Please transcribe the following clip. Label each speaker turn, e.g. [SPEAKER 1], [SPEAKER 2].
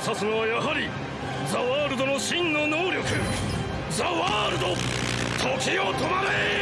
[SPEAKER 1] を指すのはやはりザワールドの真の能力。ザワールド。時を止まれ。